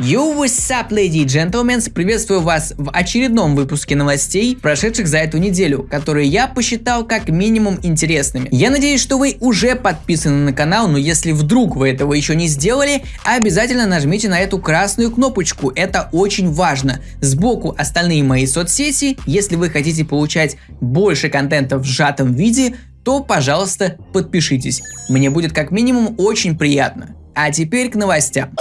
Yo, what's up, ladies and gentlemen, приветствую вас в очередном выпуске новостей, прошедших за эту неделю, которые я посчитал как минимум интересными. Я надеюсь, что вы уже подписаны на канал, но если вдруг вы этого еще не сделали, обязательно нажмите на эту красную кнопочку, это очень важно. Сбоку остальные мои соцсети, если вы хотите получать больше контента в сжатом виде, то, пожалуйста, подпишитесь. Мне будет как минимум очень приятно. А теперь к новостям.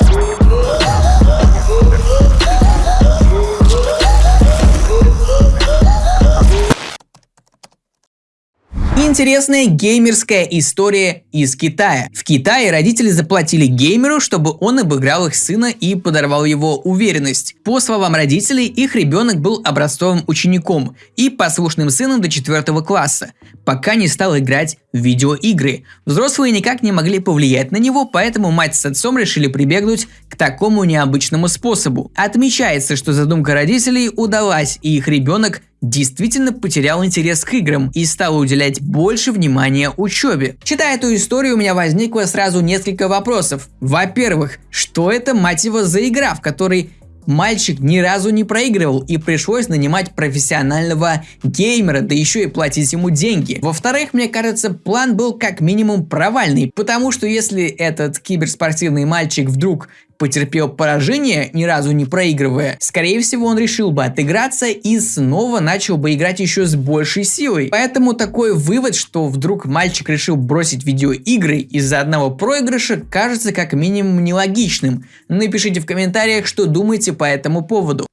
Интересная геймерская история из Китая. В Китае родители заплатили геймеру, чтобы он обыграл их сына и подорвал его уверенность. По словам родителей, их ребенок был образцовым учеником и послушным сыном до 4 класса, пока не стал играть в видеоигры. Взрослые никак не могли повлиять на него, поэтому мать с отцом решили прибегнуть к такому необычному способу. Отмечается, что задумка родителей удалась, и их ребенок действительно потерял интерес к играм и стал уделять больше внимания учебе. Читая эту историю, у меня возникло сразу несколько вопросов. Во-первых, что это, мать его, за игра, в которой Мальчик ни разу не проигрывал и пришлось нанимать профессионального геймера, да еще и платить ему деньги. Во-вторых, мне кажется, план был как минимум провальный, потому что если этот киберспортивный мальчик вдруг потерпел поражение, ни разу не проигрывая, скорее всего он решил бы отыграться и снова начал бы играть еще с большей силой. Поэтому такой вывод, что вдруг мальчик решил бросить видеоигры из-за одного проигрыша, кажется как минимум нелогичным. Напишите в комментариях, что думаете по этому поводу.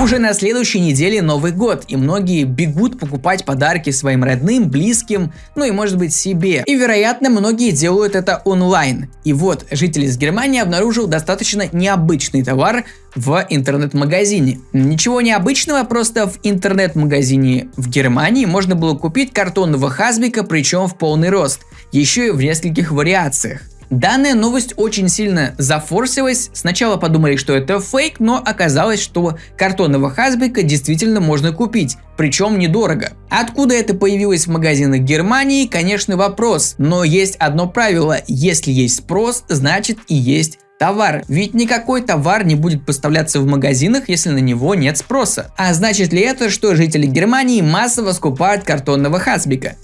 Уже на следующей неделе Новый год, и многие бегут покупать подарки своим родным, близким, ну и может быть себе. И вероятно многие делают это онлайн. И вот житель из Германии обнаружил достаточно необычный товар в интернет-магазине. Ничего необычного, просто в интернет-магазине в Германии можно было купить картонного хазбика, причем в полный рост, еще и в нескольких вариациях. Данная новость очень сильно зафорсилась. Сначала подумали, что это фейк, но оказалось, что картонного хазбика действительно можно купить, причем недорого. Откуда это появилось в магазинах Германии, конечно вопрос, но есть одно правило, если есть спрос, значит и есть товар. Ведь никакой товар не будет поставляться в магазинах, если на него нет спроса. А значит ли это, что жители Германии массово скупают картонного хасбика?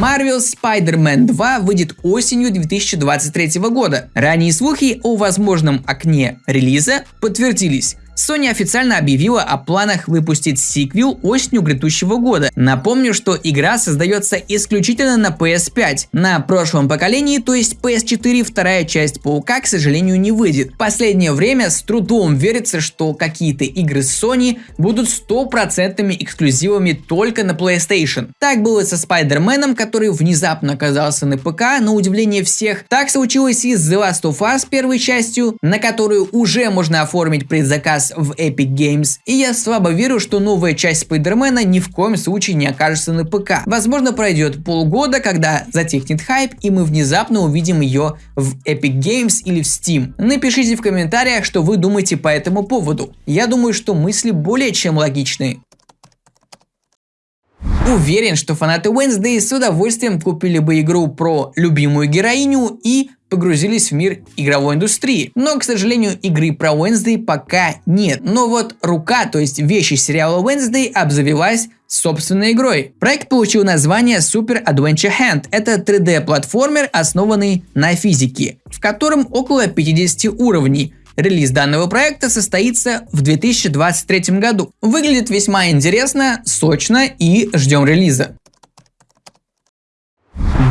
Marvel Spider-Man 2 выйдет осенью 2023 года. Ранние слухи о возможном окне релиза подтвердились. Sony официально объявила о планах выпустить сиквел осенью грядущего года. Напомню, что игра создается исключительно на PS5. На прошлом поколении, то есть PS4, вторая часть Паука, к сожалению, не выйдет. Последнее время с трудом верится, что какие-то игры Sony будут стопроцентными эксклюзивами только на PlayStation. Так было со Spider-Man, который внезапно оказался на ПК, на удивление всех. Так случилось и с The Last of Us первой частью, на которую уже можно оформить предзаказ раз в Epic Games, и я слабо верю, что новая часть Спайдермена ни в коем случае не окажется на ПК. Возможно пройдет полгода, когда затихнет хайп и мы внезапно увидим ее в Epic Games или в Steam. Напишите в комментариях, что вы думаете по этому поводу. Я думаю, что мысли более чем логичные. Уверен, что фанаты Wednesday с удовольствием купили бы игру про любимую героиню и погрузились в мир игровой индустрии. Но, к сожалению, игры про Wednesday пока нет. Но вот рука, то есть вещи сериала Wednesday обзавелась собственной игрой. Проект получил название Super Adventure Hand. Это 3D-платформер, основанный на физике, в котором около 50 уровней. Релиз данного проекта состоится в 2023 году. Выглядит весьма интересно, сочно и ждем релиза.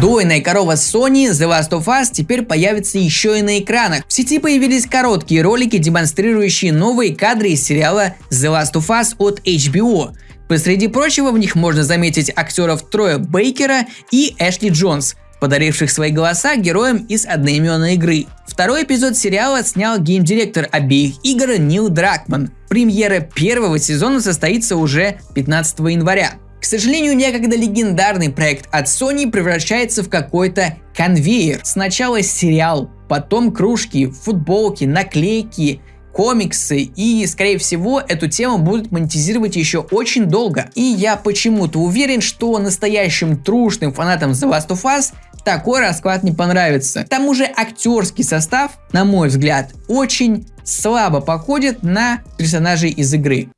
Дойная корова Sony The Last of Us теперь появится еще и на экранах. В сети появились короткие ролики, демонстрирующие новые кадры из сериала The Last of Us от HBO. Посреди прочего в них можно заметить актеров Троя Бейкера и Эшли Джонс, подаривших свои голоса героям из одноименной игры. Второй эпизод сериала снял геймдиректор обеих игр Нил Дракман. Премьера первого сезона состоится уже 15 января. К сожалению, некогда легендарный проект от Sony превращается в какой-то конвейер. Сначала сериал, потом кружки, футболки, наклейки, комиксы и, скорее всего, эту тему будут монетизировать еще очень долго. И я почему-то уверен, что настоящим трушным фанатам The Last of Us такой расклад не понравится. К тому же актерский состав, на мой взгляд, очень слабо походит на персонажей из игры.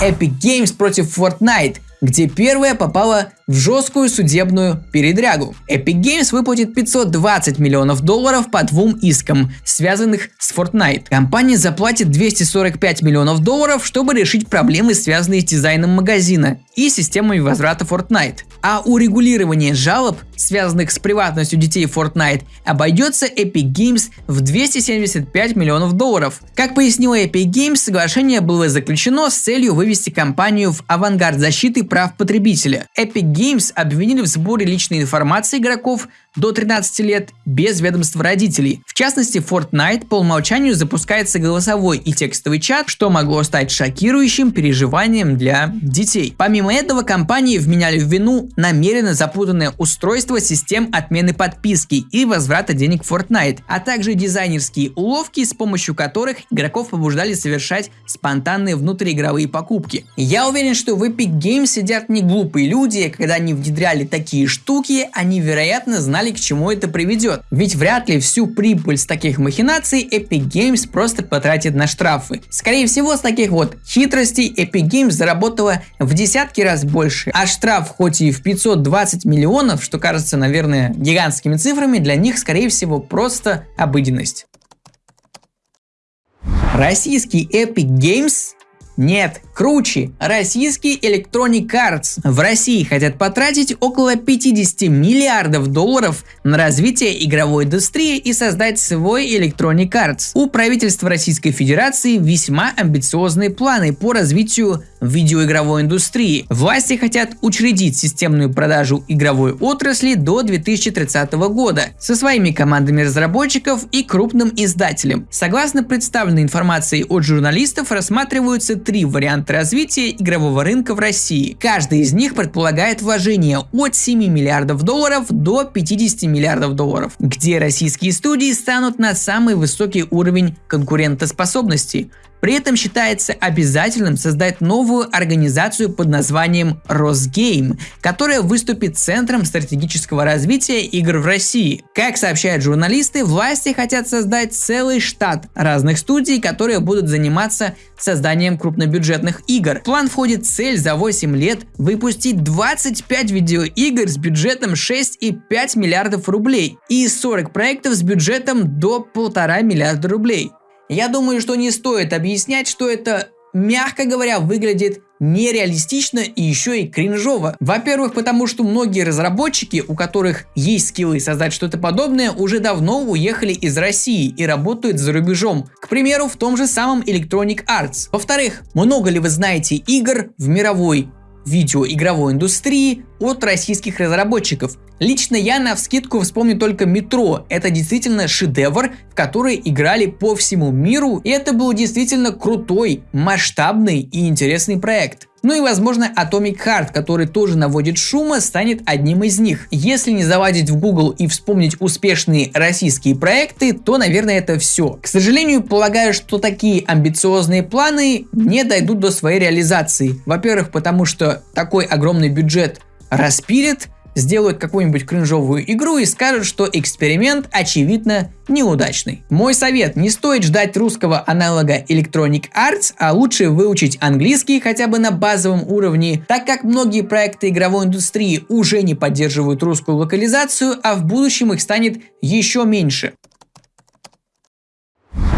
Epic Games против Fortnite где первая попала в жесткую судебную передрягу. Epic Games выплатит 520 миллионов долларов по двум искам, связанных с Fortnite. Компания заплатит 245 миллионов долларов, чтобы решить проблемы, связанные с дизайном магазина и системой возврата Fortnite. А урегулирование жалоб, связанных с приватностью детей Fortnite, обойдется Epic Games в 275 миллионов долларов. Как пояснила Epic Games, соглашение было заключено с целью вывести компанию в авангард защиты прав потребителя. Epic Games обвинили в сборе личной информации игроков до 13 лет без ведомства родителей. В частности, Fortnite по умолчанию запускается голосовой и текстовый чат, что могло стать шокирующим переживанием для детей. Помимо этого, компании вменяли в вину намеренно запутанное устройство систем отмены подписки и возврата денег Fortnite, а также дизайнерские уловки, с помощью которых игроков побуждали совершать спонтанные внутриигровые покупки. Я уверен, что в Epic Games сидят не глупые люди, когда они внедряли такие штуки, они вероятно знали знали, к чему это приведет. Ведь вряд ли всю прибыль с таких махинаций Epic Games просто потратит на штрафы. Скорее всего, с таких вот хитростей Epic Games заработала в десятки раз больше, а штраф хоть и в 520 миллионов, что кажется, наверное, гигантскими цифрами, для них, скорее всего, просто обыденность. Российский Epic Games нет, круче. Российский Electronic Arts в России хотят потратить около 50 миллиардов долларов на развитие игровой индустрии и создать свой Electronic Arts. У правительства Российской Федерации весьма амбициозные планы по развитию видеоигровой индустрии. Власти хотят учредить системную продажу игровой отрасли до 2030 года со своими командами разработчиков и крупным издателем. Согласно представленной информации от журналистов, рассматриваются три варианта развития игрового рынка в России. Каждый из них предполагает вложение от 7 миллиардов долларов до 50 миллиардов долларов, где российские студии станут на самый высокий уровень конкурентоспособности. При этом считается обязательным создать новую организацию под названием Росгейм, которая выступит центром стратегического развития игр в России. Как сообщают журналисты, власти хотят создать целый штат разных студий, которые будут заниматься созданием крупнобюджетных игр. В план входит цель за 8 лет выпустить 25 видеоигр с бюджетом 6,5 миллиардов рублей и 40 проектов с бюджетом до 1,5 миллиарда рублей. Я думаю, что не стоит объяснять, что это, мягко говоря, выглядит нереалистично и еще и кринжово. Во-первых, потому что многие разработчики, у которых есть скиллы создать что-то подобное, уже давно уехали из России и работают за рубежом. К примеру, в том же самом Electronic Arts. Во-вторых, много ли вы знаете игр в мировой видеоигровой индустрии от российских разработчиков. Лично я на вскидку вспомню только Метро. Это действительно шедевр, в который играли по всему миру, и это был действительно крутой, масштабный и интересный проект. Ну и возможно Atomic Heart, который тоже наводит шума, станет одним из них. Если не заводить в Google и вспомнить успешные российские проекты, то наверное это все. К сожалению, полагаю, что такие амбициозные планы не дойдут до своей реализации. Во-первых, потому что такой огромный бюджет распилит, сделают какую-нибудь кринжовую игру и скажут, что эксперимент очевидно неудачный. Мой совет, не стоит ждать русского аналога Electronic Arts, а лучше выучить английский хотя бы на базовом уровне, так как многие проекты игровой индустрии уже не поддерживают русскую локализацию, а в будущем их станет еще меньше.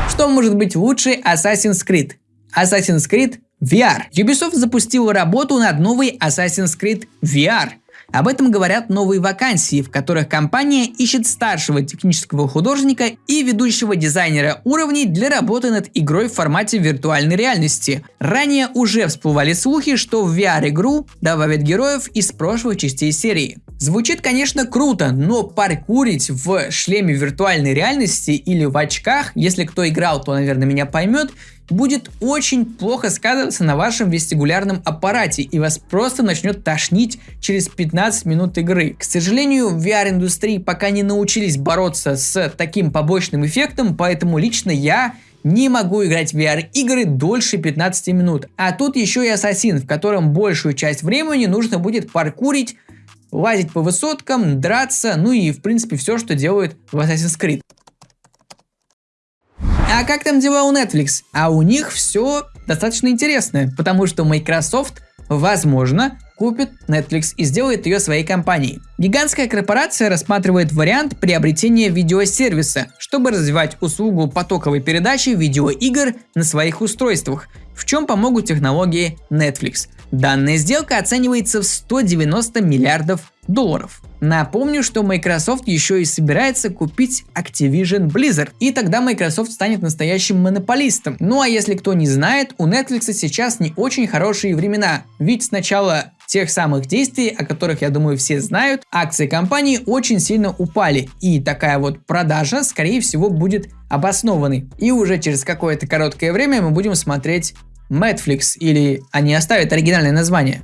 Что может быть лучше Assassin's Creed? Assassin's Creed VR. Ubisoft запустила работу над новой Assassin's Creed VR – об этом говорят новые вакансии, в которых компания ищет старшего технического художника и ведущего дизайнера уровней для работы над игрой в формате виртуальной реальности. Ранее уже всплывали слухи, что в VR-игру добавят героев из прошлых частей серии. Звучит, конечно, круто, но паркурить в шлеме виртуальной реальности или в очках, если кто играл, то, наверное, меня поймет, будет очень плохо сказываться на вашем вестибулярном аппарате и вас просто начнет тошнить через 15 минут игры. К сожалению, в VR-индустрии пока не научились бороться с таким побочным эффектом, поэтому лично я не могу играть в VR-игры дольше 15 минут. А тут еще и Ассасин, в котором большую часть времени нужно будет паркурить лазить по высоткам, драться, ну и в принципе все, что делают в Assassin's Creed. А как там дела у Netflix? А у них все достаточно интересное, потому что Microsoft, возможно, купит Netflix и сделает ее своей компанией. Гигантская корпорация рассматривает вариант приобретения видеосервиса, чтобы развивать услугу потоковой передачи видеоигр на своих устройствах, в чем помогут технологии Netflix. Данная сделка оценивается в 190 миллиардов долларов. Напомню, что Microsoft еще и собирается купить Activision Blizzard, и тогда Microsoft станет настоящим монополистом. Ну а если кто не знает, у Netflix сейчас не очень хорошие времена, ведь сначала тех самых действий, о которых, я думаю, все знают, акции компании очень сильно упали, и такая вот продажа, скорее всего, будет обоснованной. И уже через какое-то короткое время мы будем смотреть Netflix, или они оставят оригинальное название.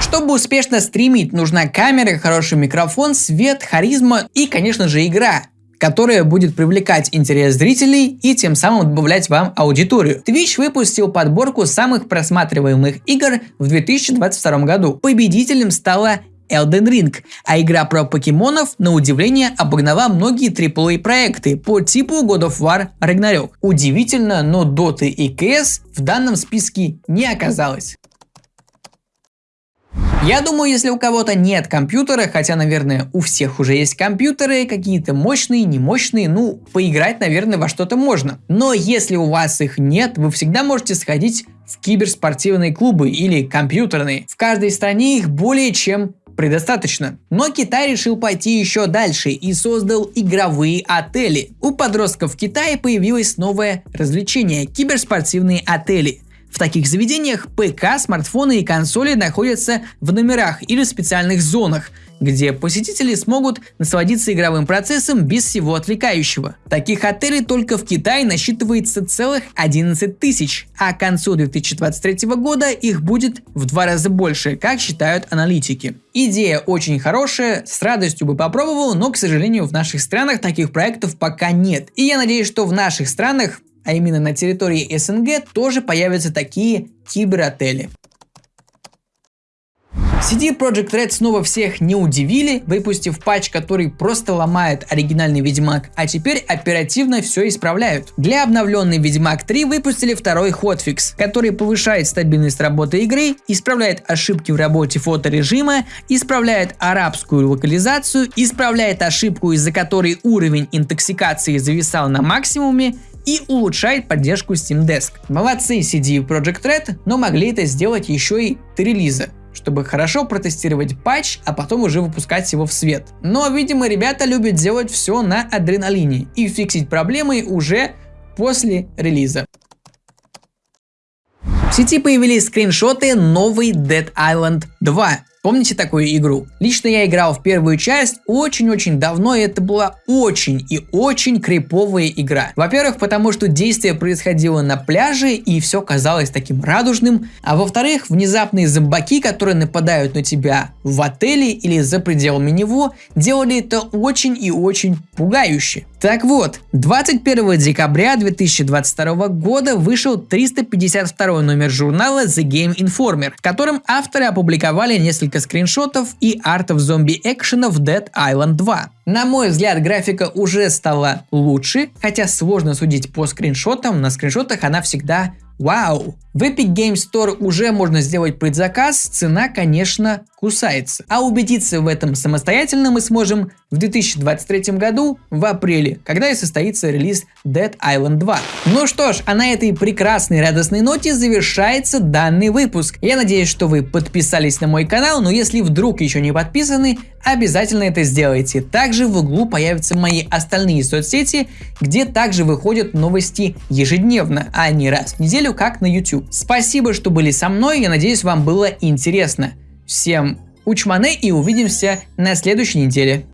Чтобы успешно стримить, нужна камера, хороший микрофон, свет, харизма и, конечно же, игра которая будет привлекать интерес зрителей и тем самым добавлять вам аудиторию. Twitch выпустил подборку самых просматриваемых игр в 2022 году. Победителем стала Elden Ring, а игра про покемонов, на удивление, обогнала многие AAA проекты по типу God of War Ragnarok. Удивительно, но Dota и CS в данном списке не оказалось. Я думаю, если у кого-то нет компьютера, хотя, наверное, у всех уже есть компьютеры, какие-то мощные, немощные, ну, поиграть, наверное, во что-то можно. Но если у вас их нет, вы всегда можете сходить в киберспортивные клубы или компьютерные. В каждой стране их более чем предостаточно. Но Китай решил пойти еще дальше и создал игровые отели. У подростков в Китае появилось новое развлечение – киберспортивные отели. В таких заведениях ПК, смартфоны и консоли находятся в номерах или специальных зонах, где посетители смогут насладиться игровым процессом без всего отвлекающего. Таких отелей только в Китае насчитывается целых 11 тысяч, а к концу 2023 года их будет в два раза больше, как считают аналитики. Идея очень хорошая, с радостью бы попробовал, но, к сожалению, в наших странах таких проектов пока нет. И я надеюсь, что в наших странах а именно на территории СНГ, тоже появятся такие киберотели. CD Projekt Red снова всех не удивили, выпустив патч, который просто ломает оригинальный Ведьмак, а теперь оперативно все исправляют. Для обновленной Ведьмак 3 выпустили второй хотфикс, который повышает стабильность работы игры, исправляет ошибки в работе фоторежима, исправляет арабскую локализацию, исправляет ошибку, из-за которой уровень интоксикации зависал на максимуме, и улучшает поддержку Steam Desk. Молодцы CD Project Red, но могли это сделать еще и до релиза чтобы хорошо протестировать патч, а потом уже выпускать его в свет. Но, видимо, ребята любят делать все на адреналине и фиксить проблемы уже после релиза. В сети появились скриншоты новой Dead Island 2. Помните такую игру? Лично я играл в первую часть очень-очень давно, и это была очень и очень криповая игра. Во-первых, потому что действие происходило на пляже, и все казалось таким радужным. А во-вторых, внезапные зомбаки, которые нападают на тебя в отеле или за пределами него, делали это очень и очень пугающе. Так вот, 21 декабря 2022 года вышел 352 номер журнала The Game Informer, в котором авторы опубликовали несколько скриншотов и артов зомби-экшена в Dead Island 2. На мой взгляд, графика уже стала лучше, хотя сложно судить по скриншотам, на скриншотах она всегда Вау! В Epic Games Store уже можно сделать предзаказ, цена, конечно, кусается. А убедиться в этом самостоятельно мы сможем в 2023 году в апреле, когда и состоится релиз Dead Island 2. Ну что ж, а на этой прекрасной радостной ноте завершается данный выпуск. Я надеюсь, что вы подписались на мой канал, но если вдруг еще не подписаны, обязательно это сделайте. Также в углу появятся мои остальные соцсети, где также выходят новости ежедневно, а не раз в неделю, как на YouTube. Спасибо, что были со мной, я надеюсь, вам было интересно. Всем учманы и увидимся на следующей неделе.